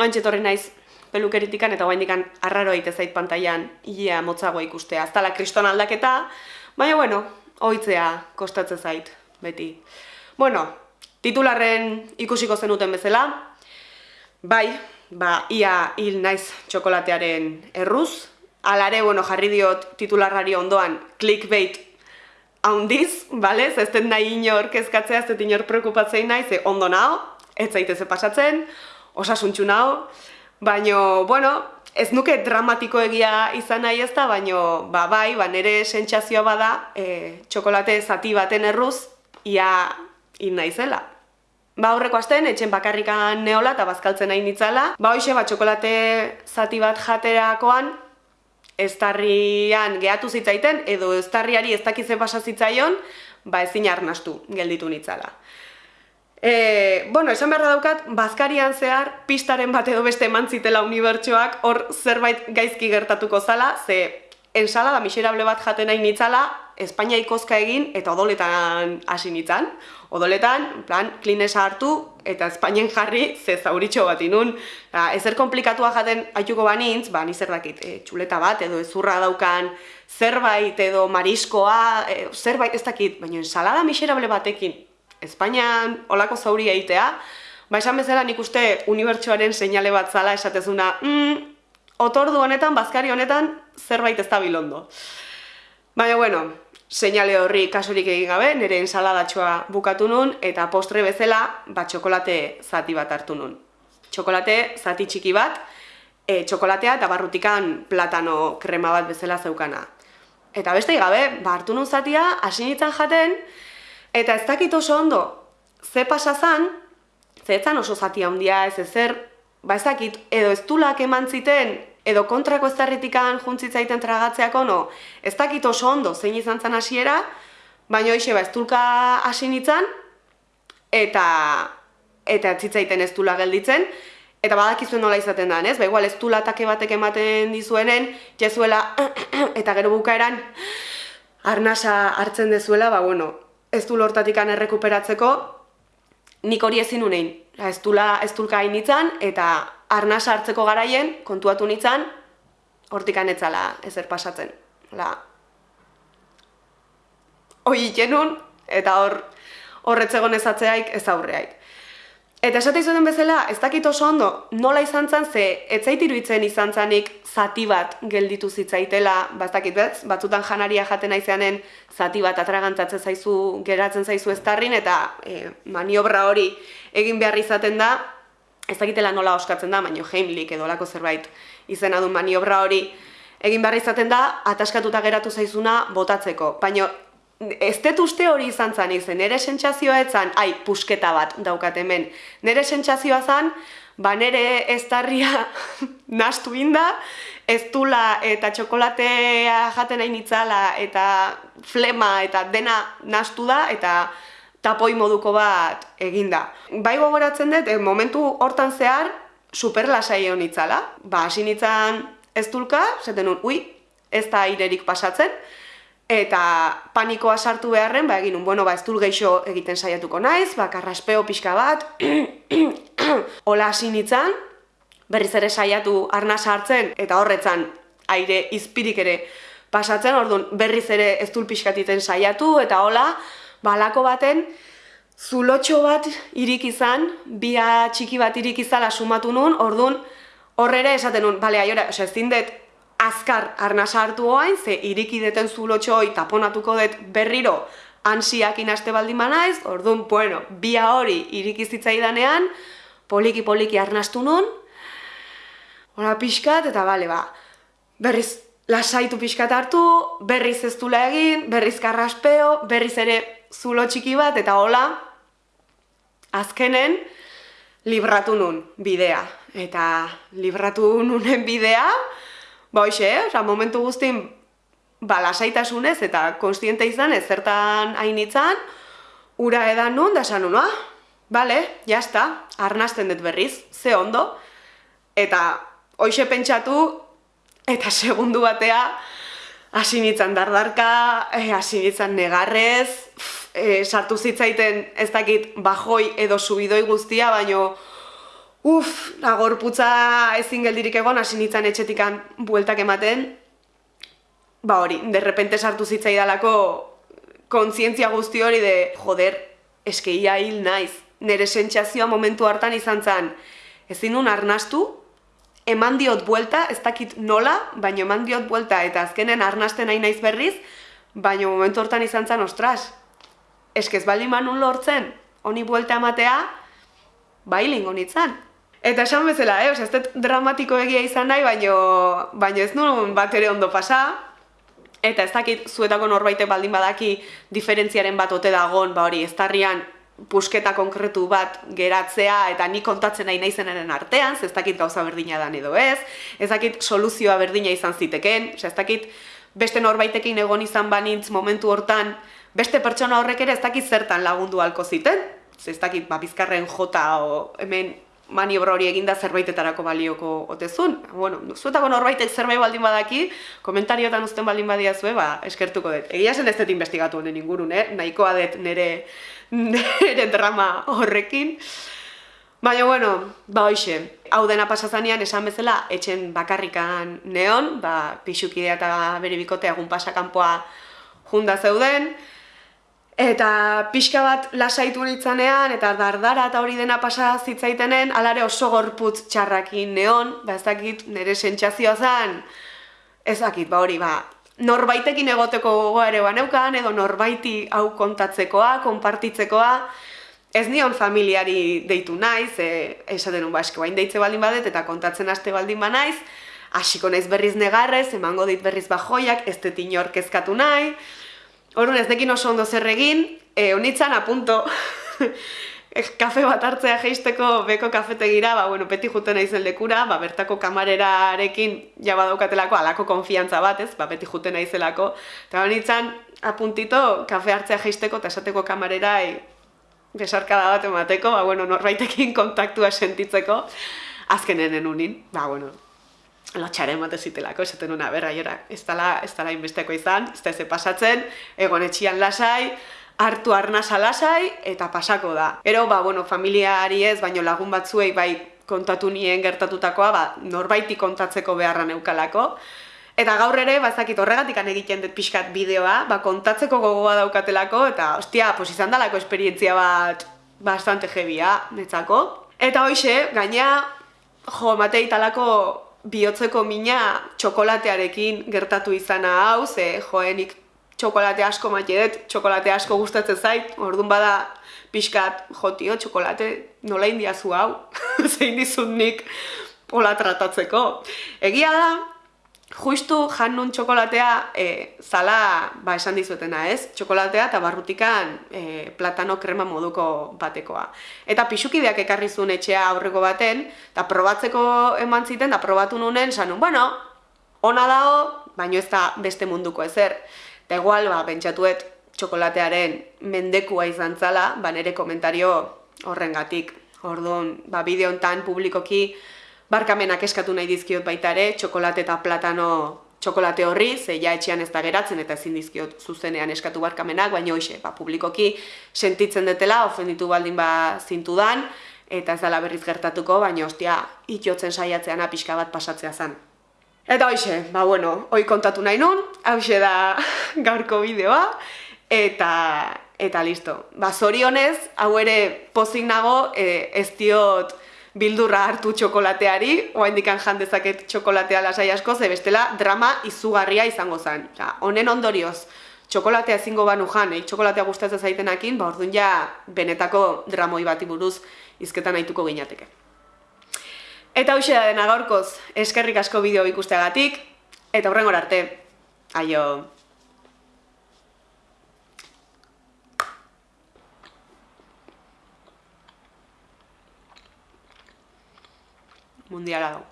oantxe torri naiz pelukeritikan eta oaindikan arraro egite zait pantailan ia motzagoa ikustea. Ez tala kriston aldaketa, baina bueno, oitzea kostatzen zait, beti. Bueno, titularren ikusiko zenuten bezala, bai, ba, ia hil naiz txokolatearen erruz, alare, bueno, jarri diot titularrari ondoan clickbait haundiz, bale, ez den nahi inor kezkatzea, ez dut inor preokupatzei nahi, ze ondo nao, ez zaiteze pasatzen, osasuntxu nao, baino, bueno, ez nuke dramatiko egia izan nahi ez da, baino, ba, bai, ba, nere sentsazioa bada, e, txokolate zati baten erruz, ia hil naizela. Ba, aurreko asten, etxen bakarrikan neola eta bazkaltzen nahi nitzala. Ba, hoxe, ba, txokolate zati bat jaterakoan, estarrian gehatu zitzaiten, edo estarriari ez dakize basa zitzaion, ba, ezin arnastu gelditu nitzala. E, bueno, esan behar daukat, bazkarian zehar, pistaren bat edo beste eman zitela unibertsoak, hor zerbait gaizki gertatuko zala, ze ensalada miserable bat jaten nahi nitzala, Espainia ikozka egin eta odoletan hasi nitzan. Odoletan, plan, klinesa hartu eta Espainien jarri ze zauritxo bat inun. Ba, ezer komplikatua jaten aituko banintz, ba, nizer dakit, e, txuleta bat edo ezurra daukan zerbait edo mariskoa, e, zerbait ez dakit, baina ensalada miserable batekin Espainian olako zauri egitea, ba, esan bezala nik uste unibertsuaren seinale bat zala esatezuna, mm, otordu honetan, bazkari honetan, zerbait ez da bilondo. Baina, bueno, seinale horri kasurik egin gabe, nire ensaladatxoa bukatu nun, eta postre bezala, bat txokolate zati bat hartu nun. Txokolate zati txiki bat, e, txokolatea eta barrutikan platano krema bat bezala zeukana. Eta beste gabe, ba hartu nun zatia, hasi jaten, eta ez dakit oso ondo, ze pasazan, ze oso zatia handia ez ezer, ba ez dakit, edo ez tulak eman ziten, edo kontrako ez darritikan juntzitzaiten tragatzeako, no, ez dakit oso ondo zein izan zen hasiera, baina hoxe ba, ez tulka hasi nintzen, eta, eta zitzaiten ez tula gelditzen, eta badakizuen nola izaten da, ez? Ba, igual ez tula take batek ematen dizuenen, jezuela, eta gero bukaeran, arnasa hartzen dezuela, ba, bueno, ez du lortatikan errekuperatzeko, nik hori ezin unein. Ez dula ez hainitzen, eta arna sartzeko garaien kontuatu nintzen, hortikan etzala ezer pasatzen. La... Hoi ikenun, eta hor horretzegon ezatzeaik ez aurreaik. Eta esate izuden bezala, ez dakit oso ondo, nola izan zen, ze etzait iruditzen izan zanik zati bat gelditu zitzaitela, bastakit bez, batzutan janaria jaten aizeanen zati bat atragantzatzen zaizu, geratzen zaizu eztarrin, eta e, maniobra hori egin behar izaten da, ez dakitela nola oskatzen da, baino Heimlich edo lako zerbait izena du maniobra hori egin behar izaten da, ataskatuta geratu zaizuna botatzeko. Baino ez dut uste hori izan zan izen, nire sentsazioa etzan, ai, pusketa bat daukat hemen. Nire sentsazioa zan, ba nire ez tarria nastu inda, ez dula eta txokolatea jaten nahi nitzala eta flema eta dena nastu da eta tapoi moduko bat eginda. Bai gogoratzen dut, eh, momentu hortan zehar, superlasai egon itzala. Ba, hasi nitzan ez dulka, zeten ui, ez da airerik pasatzen, eta panikoa sartu beharren, ba egin un, bueno, ba ez dul geixo egiten saiatuko naiz, ba karraspeo pixka bat, hola hasi nitzan, berriz ere saiatu arna sartzen, eta horretzan aire izpirik ere pasatzen, orduan berriz ere ez dul pixkatiten saiatu, eta hola, balako baten, zulotxo bat irik izan, bia txiki bat irik izala sumatu nun, orduan horre esaten nun, bale, aiora, ez zindet azkar arnasa hartu oain, ze iriki deten zulotxoi taponatuko dut berriro ansiak inaste baldin manaiz, orduan, bueno, bia hori iriki zitzaidanean, poliki-poliki arnastu nun, hola pixkat, eta bale, ba, berriz lasaitu pixkat hartu, berriz ez egin, berriz karraspeo, berriz ere zulo txiki bat, eta hola, azkenen, libratu nun bidea. Eta libratu nunen bidea, Ba hoxe, eh? Osa, momentu guztin balasaitasunez eta konstiente izan ez zertan hainitzan, ura edan nun, da esan ah, bale, jazta, arnazten dut berriz, ze ondo, eta hoxe pentsatu, eta segundu batea, hasi nitzan dardarka, eh, hasi nitzan negarrez, e, sartu zitzaiten ez dakit bajoi edo subidoi guztia, baino Uf, agorputza ezin geldirik egon, hasi nintzen etxetikan bueltak ematen, ba hori, derrepente sartu zitzaidalako kontzientzia guzti hori de, joder, eskeia hil naiz. Nere sentsazioa momentu hartan izan zen, ezin nun arnastu, eman diot buelta, ez dakit nola, baino eman diot buelta, eta azkenen arnasten nahi naiz berriz, baino momentu hortan izan zen, ostras, eskez bali manun lortzen, honi buelta ematea, bailin honitzen. Eta esan bezala, eh? Osa, ez dut dramatiko egia izan nahi, baino, baino ez nuen bat ere ondo pasa, eta ez dakit zuetako norbaitek baldin badaki diferentziaren bat ote dagon, ba hori, ez tarrian pusketa konkretu bat geratzea eta ni kontatzen nahi naizenaren artean, ez dakit gauza berdina dan edo ez, ez dakit soluzioa berdina izan ziteken, ez dakit beste norbaitekin egon izan banintz momentu hortan, beste pertsona horrek ere ez dakit zertan lagundu halko ziten, ez dakit ba, bizkarren jota o hemen maniobra hori eginda zerbaitetarako balioko otezun. Bueno, zuetako norbaitek zerbait baldin badaki, komentariotan uzten baldin badiazue, ba, eskertuko dut. Egia zen ez dut investigatu honen ingurun, eh? nahikoa dut nire, nire drama horrekin. Baina, bueno, ba hoxe, hau dena pasazanean esan bezala, etxen bakarrikan neon, ba, pixukidea eta bere bikotea egun pasakanpoa junda zeuden, Eta pixka bat lasaitu nitzanean, eta dardara eta hori dena pasa zitzaitenen, alare oso gorputz txarrakin neon, ba ez dakit nire sentsazioa zen, ez dakit, ba hori, ba, norbaitekin egoteko gogoa ere baneukan, edo norbaiti hau kontatzekoa, konpartitzekoa, ez nion familiari deitu naiz, e, esaten un ba, eske bain deitze baldin badet, eta kontatzen aste baldin ba naiz, hasiko naiz berriz negarrez, emango dit berriz bajoiak, ez detin kezkatu nahi, Horun ez dekin oso ondo zer egin, e, onitzan apunto kafe bat hartzea geisteko beko kafetegira, ba, bueno, peti juten naizen lekura, ba, bertako kamarerarekin ja badaukatelako alako konfiantza bat, ez? Ba, beti juten naizelako. Eta onitzan apuntito kafe hartzea geisteko eta esateko kamarerai besarkada bat emateko, ba, bueno, norbaitekin kontaktua sentitzeko, azkenenen unin, ba, bueno, lotxaren mate zitelako, esaten una, berra, jora, ez dala, ez dala inbesteko izan, ez da ez pasatzen, egon etxian lasai, hartu arnasa lasai, eta pasako da. Ero, ba, bueno, familiari ez, baino lagun batzuei bai kontatu nien gertatutakoa, ba, norbaiti kontatzeko beharra neukalako. Eta gaur ere, bazakit horregatik egiten dut pixkat bideoa, ba, kontatzeko gogoa daukatelako, eta, ostia, pos izan dalako esperientzia bat bastante jebia, netzako. Eta hoxe, gaina, jo, matei talako bihotzeko mina txokolatearekin gertatu izana hau, ze joenik txokolate asko maite txokolate asko gustatzen zait, orduan bada pixkat, jo tio, txokolate nola indiazu hau, zein dizun nik hola tratatzeko. Egia da, justu jan nun txokolatea e, zala, ba esan dizuetena ez, txokolatea eta barrutikan e, platano krema moduko batekoa. Eta pixukideak ekarri zuen etxea aurreko baten, eta probatzeko eman ziten, eta probatu nunen, sanun, bueno, ona dago, baino ez da beste munduko ezer. Eta igual, ba, pentsatuet txokolatearen mendekua izan zala, ba nere komentario horrengatik. Orduan, ba, bideo publikoki, barkamenak eskatu nahi dizkiot baita ere, txokolate eta platano txokolate horri, ze ja etxean ez da geratzen eta ezin dizkiot zuzenean eskatu barkamenak, baina hoxe, ba, publikoki sentitzen detela, ofenditu baldin ba zintudan, eta ez dela berriz gertatuko, baina ostia, itiotzen saiatzean apiska bat pasatzea zen. Eta hoxe, ba bueno, hoi kontatu nahi nun, hause da gaurko bideoa, eta eta listo. Ba, zorionez, hau ere pozik nago, e, ez diot bildurra hartu txokolateari, oa indikan jan dezaket txokolatea lasai asko, ze bestela drama izugarria izango zen. Ja, honen ondorioz, txokolatea ezingo banu jan, eh, txokolatea gustatzen zaitenakin, ba orduan ja benetako dramoi bati buruz izketan nahituko ginateke. Eta hoxe da dena gaurkoz, eskerrik asko bideo ikusteagatik, eta horrengor arte, aio! un diálogo.